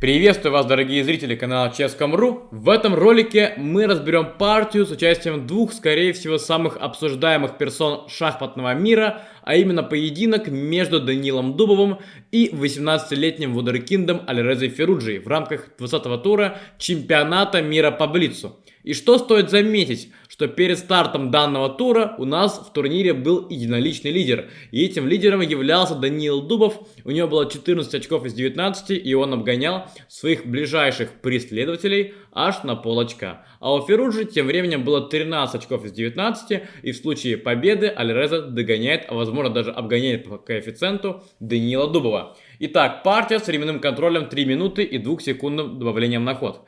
Приветствую вас, дорогие зрители канала Ческом.ру. В этом ролике мы разберем партию с участием двух, скорее всего, самых обсуждаемых персон шахматного мира, а именно поединок между Данилом Дубовым и 18-летним вундеркиндом Альрезой Феруджи в рамках 20-го тура чемпионата мира по Блицу. И что стоит заметить, что перед стартом данного тура у нас в турнире был единоличный лидер. И этим лидером являлся Даниил Дубов. У него было 14 очков из 19, и он обгонял своих ближайших преследователей аж на пол очка. А у Феруджи тем временем было 13 очков из 19, и в случае победы Альреза догоняет, а возможно даже обгоняет по коэффициенту Даниила Дубова. Итак, партия с временным контролем 3 минуты и 2 секундным добавлением на ход.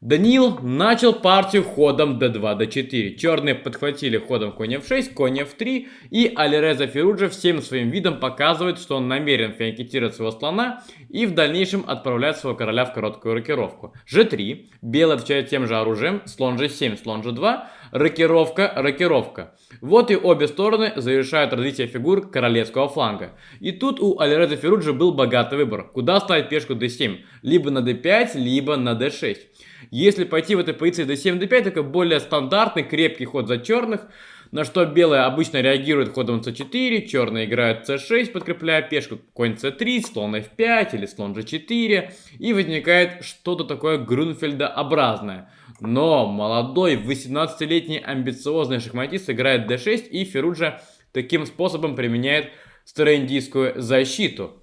Даниил начал партию ходом d2, d4. Черные подхватили ходом конь f6, конь f3. И Алиреза Феруджа всем своим видом показывает, что он намерен фианкетировать своего слона и в дальнейшем отправлять своего короля в короткую рокировку. g3. Белый отвечает тем же оружием. Слон g7, слон g2. Рокировка, рокировка. Вот и обе стороны завершают развитие фигур королевского фланга. И тут у Алиреза Феруджа был богатый выбор. Куда ставить пешку d7? Либо на d5, либо на d6. Если пойти в этой позиции d7, d5, такой более стандартный, крепкий ход за черных, на что белые обычно реагируют ходом c4, черные играют c6, подкрепляя пешку, конь c3, слон f5 или слон g4, и возникает что-то такое Грунфельдообразное. Но молодой 18-летний амбициозный шахматист играет d6, и Феруджа таким способом применяет староиндийскую защиту.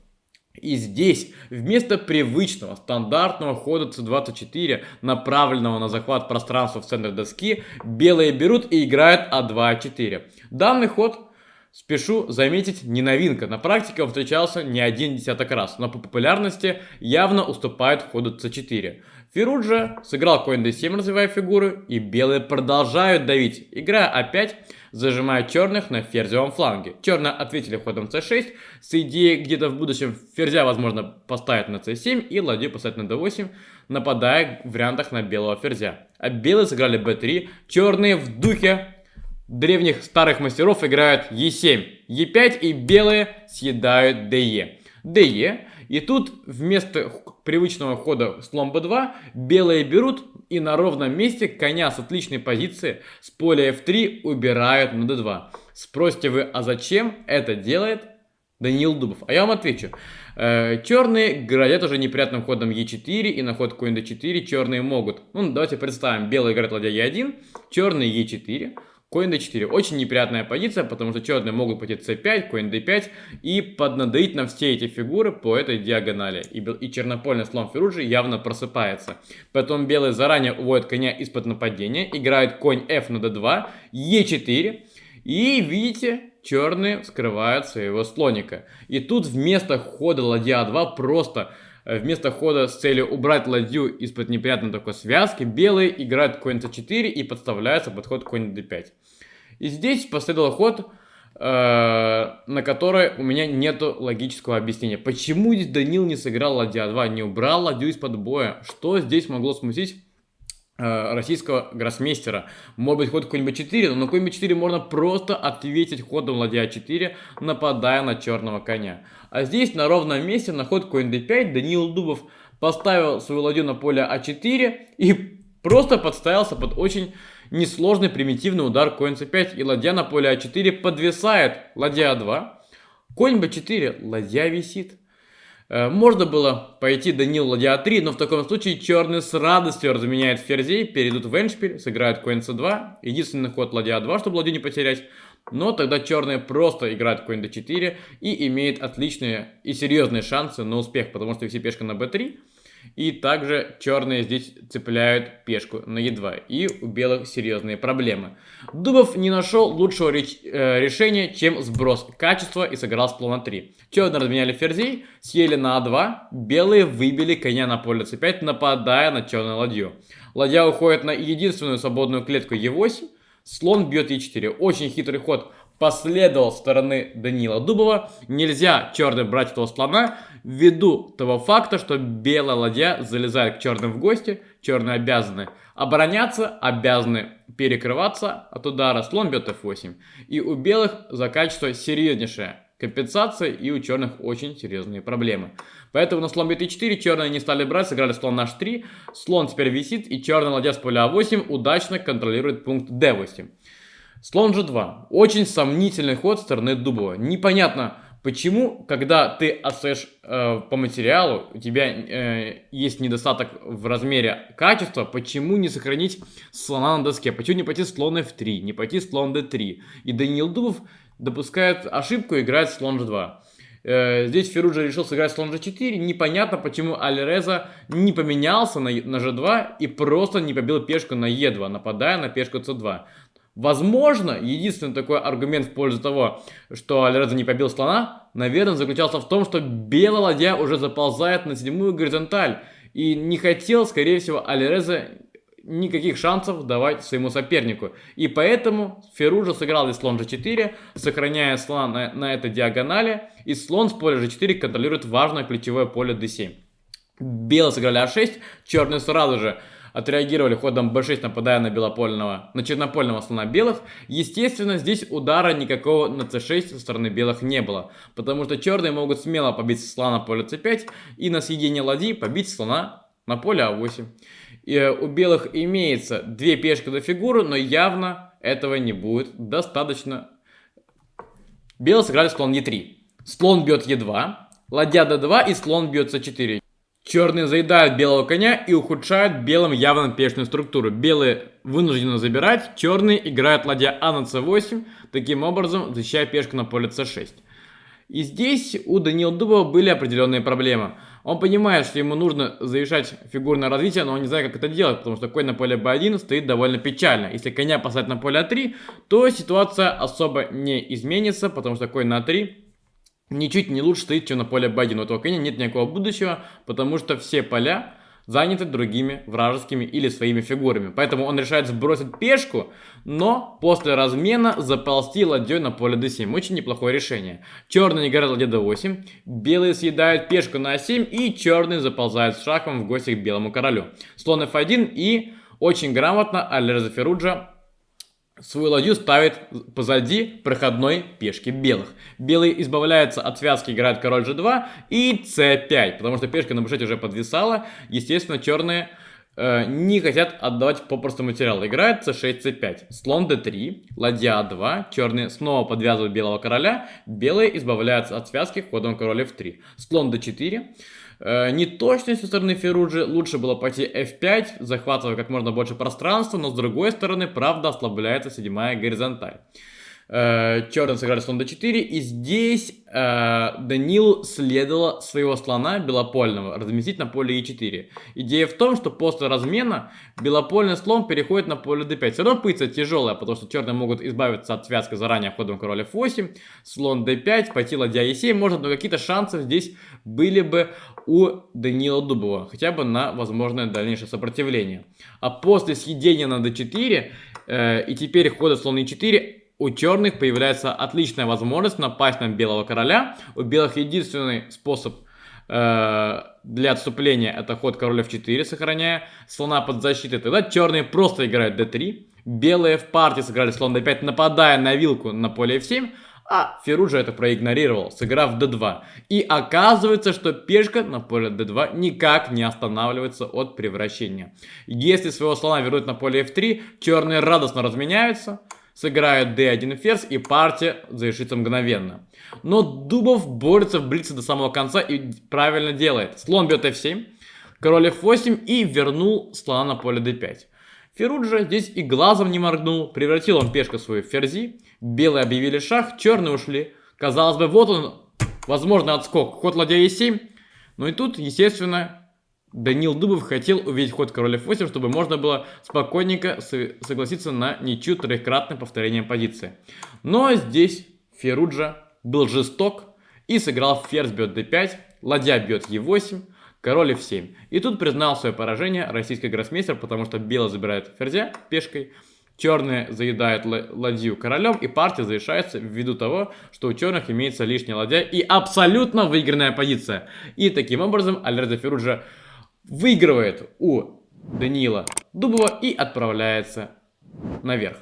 И здесь вместо привычного стандартного хода c24, направленного на захват пространства в центре доски, белые берут и играют а2-4. Данный ход, спешу заметить, не новинка. На практике он встречался не один десяток раз, но по популярности явно уступает ходу c4. Феруджа сыграл конь d7, развивая фигуры, и белые продолжают давить, играя а5, зажимая черных на ферзевом фланге. Черные ответили ходом c6, с идеей где-то в будущем ферзя, возможно, поставить на c7 и ладью поставить на d8, нападая в вариантах на белого ферзя. А белые сыграли b3, черные в духе древних старых мастеров играют e7, e5 и белые съедают de. De и тут вместо привычного хода слон b2 белые берут и на ровном месте коня с отличной позиции с поля f3 убирают на d2. Спросите вы, а зачем это делает Даниил Дубов? А я вам отвечу. Э, черные градят уже неприятным ходом e4 и на ход конь d4 черные могут. Ну, давайте представим, белые играют ладья e1, черные e4, Конь d4. Очень неприятная позиция, потому что черные могут пойти c5, конь d5 и поднадоить на все эти фигуры по этой диагонали. И, и чернопольный слон Феруджи явно просыпается. Потом белые заранее уводят коня из-под нападения, играют конь f на d2, e4. И видите, черные скрывают своего слоника. И тут вместо хода ладья a2 просто вместо хода с целью убрать ладью из-под неприятной такой связки, белые играют конь c4 и подставляются под ход конь d5. И здесь последовал ход, э, на который у меня нету логического объяснения. Почему здесь Данил не сыграл ладья 2, не убрал ладью из-под боя? Что здесь могло смутить российского гроссмейстера. Может быть ход конь b4, но на конь b4 можно просто ответить ходом ладья 4, нападая на черного коня. А здесь на ровном месте на ход конь d5 Даниил Дубов поставил свою ладью на поле а4 и просто подставился под очень несложный примитивный удар конь c5 и ладья на поле а4 подвисает ладья а2. Конь b4, ладья висит. Э, можно было пойти Данил ладья 3, но в таком случае черные с радостью разменяют ферзей, перейдут в эншпиль, сыграют конь c2. Единственный ход ладья 2, чтобы ладью не потерять. Но тогда черные просто играют конь d4 и имеют отличные и серьезные шансы на успех, потому что все пешка на b3. И также черные здесь цепляют пешку на e2. И у белых серьезные проблемы. Дубов не нашел лучшего реч э, решения, чем сброс качества и сыграл с плана 3. Черные разменяли ферзей, съели на а2. Белые выбили коня на поле c5, нападая на черную ладью. Ладья уходит на единственную свободную клетку e8. Слон бьет e4. Очень хитрый ход последовал стороны Данила Дубова. Нельзя черным брать этого слона ввиду того факта, что белая ладья залезает к черным в гости. Черные обязаны обороняться, обязаны перекрываться от удара. Слон бьет f8. И у белых заканчивается серьезнейшая компенсация и у черных очень серьезные проблемы. Поэтому на слон bт4 черные не стали брать, сыграли слон на h3. Слон теперь висит, и черный ладья с поля а8 удачно контролирует пункт d8. Слон g2. Очень сомнительный ход стороны Дубова. Непонятно, почему, когда ты отстаешь э, по материалу, у тебя э, есть недостаток в размере качества, почему не сохранить слона на доске? Почему не пойти слон f3, не пойти слон d3? И Даниил Дубов допускает ошибку и играет слон g2. Э, здесь Феруджа решил сыграть слон g4. Непонятно, почему Альреза не поменялся на, на g2 и просто не побил пешку на e2, нападая на пешку c2. Возможно, единственный такой аргумент в пользу того, что Альреза не побил слона, наверное, заключался в том, что белая ладья уже заползает на седьмую горизонталь. И не хотел, скорее всего, Альреза никаких шансов давать своему сопернику. И поэтому Феружа сыграл здесь слон g4, сохраняя слона на, на этой диагонали. И слон с поля g4 контролирует важное ключевое поле d7. Белые сыграли a6, черные сразу же отреагировали ходом b6, нападая на белопольного, на чернопольного слона белых. Естественно, здесь удара никакого на c6 со стороны белых не было, потому что черные могут смело побить слона на поле c5 и на съедение ладьи побить слона на поле а8. Э, у белых имеется две пешки до фигуры, но явно этого не будет достаточно. Белые сыграли слон e3. Слон бьет e2, ладья d2 и слон бьет c4. Черные заедают белого коня и ухудшают белым явно пешную структуру. Белые вынуждены забирать, черные играют ладья А на c8, таким образом защищая пешку на поле c6. И здесь у Данила Дубова были определенные проблемы. Он понимает, что ему нужно завершать фигурное развитие, но он не знает, как это делать, потому что конь на поле b1 стоит довольно печально. Если коня поставить на поле а3, то ситуация особо не изменится, потому что конь на 3 ничуть не лучше стоит, чем на поле b1. У этого коня нет никакого будущего, потому что все поля заняты другими вражескими или своими фигурами. Поэтому он решает сбросить пешку, но после размена заползти ладьей на поле d7. Очень неплохое решение. Черный играет ладья d8, белые съедают пешку на a7 и черный заползает с шахом в гости к белому королю. Слон f1 и очень грамотно Алерза Феруджа свою ладью ставит позади проходной пешки белых. Белые избавляются от связки, играют король g2 и c5, потому что пешка на b6 уже подвисала. Естественно, черные э, не хотят отдавать попросту материал. Играет c6, c5, слон d3, ладья a2, черные снова подвязывают белого короля, белые избавляются от связки ходом король f3, слон d4, Э, неточность со стороны Феруджи лучше было пойти f5, захватывая как можно больше пространства, но с другой стороны, правда, ослабляется седьмая горизонталь. Э, черный сыграли слон d4, и здесь э, Данилу следовало своего слона белопольного разместить на поле e4. Идея в том, что после размена белопольный слон переходит на поле d5. Все равно позиция тяжелая, потому что черные могут избавиться от связки заранее ходом король f8, слон d5, пойти ладья e7, может, но какие-то шансы здесь были бы у Данила Дубова, хотя бы на возможное дальнейшее сопротивление. А после съедения на d4 э, и теперь хода слон e4 у черных появляется отличная возможность напасть на белого короля. У белых единственный способ э, для отступления это ход король f4, сохраняя слона под защитой. Тогда черные просто играют d3. Белые в партии сыграли слон d5, нападая на вилку на поле f7. А Феруджа это проигнорировал, сыграв d2. И оказывается, что пешка на поле d2 никак не останавливается от превращения. Если своего слона вернуть на поле f3, черные радостно разменяются сыграют d1 ферзь и партия завершится мгновенно. Но Дубов борется в блице до самого конца и правильно делает. Слон бьет f7, король f8 и вернул слона на поле d5. Феруджа здесь и глазом не моргнул, превратил он пешку свою в ферзи, белые объявили шах, черные ушли. Казалось бы, вот он, возможно, отскок, ход ладья e7. Но и тут, естественно, Данил Дубов хотел увидеть ход король f8, чтобы можно было спокойненько согласиться на ничью трехкратное повторение позиции. Но здесь Феруджа был жесток и сыграл ферзь бьет d5, ладья бьет e8, король f7. И тут признал свое поражение российский гроссмейстер, потому что белый забирает ферзя пешкой, черные заедают ладью королем, и партия завершается ввиду того, что у черных имеется лишняя ладья и абсолютно выигранная позиция. И таким образом Альреза Феруджа выигрывает у Данила Дубова и отправляется наверх.